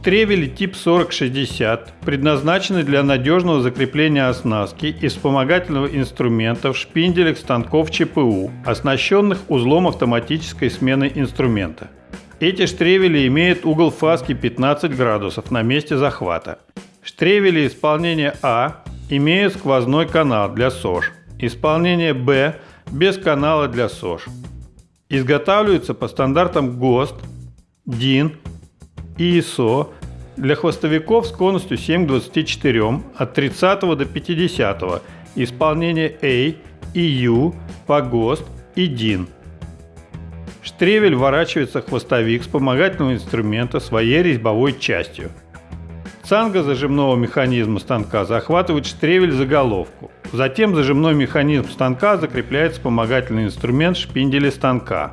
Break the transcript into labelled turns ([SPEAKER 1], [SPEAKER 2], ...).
[SPEAKER 1] Штревели тип 4060 предназначены для надежного закрепления оснастки и вспомогательного инструмента в шпинделях станков ЧПУ, оснащенных узлом автоматической смены инструмента. Эти штревели имеют угол фаски 15 градусов на месте захвата. Штревели исполнения А имеют сквозной канал для СОЖ, исполнение Б без канала для СОЖ. Изготавливаются по стандартам ГОСТ, ДИН и ISO для хвостовиков с конусью 7 к 24 от 30 до 50, исполнение A и U по ГОСТ и DIN. Штревель ворачивается хвостовик вспомогательного инструмента своей резьбовой частью. Цанга зажимного механизма станка захватывает штревель за головку. Затем зажимной механизм станка закрепляет вспомогательный инструмент шпинделя станка.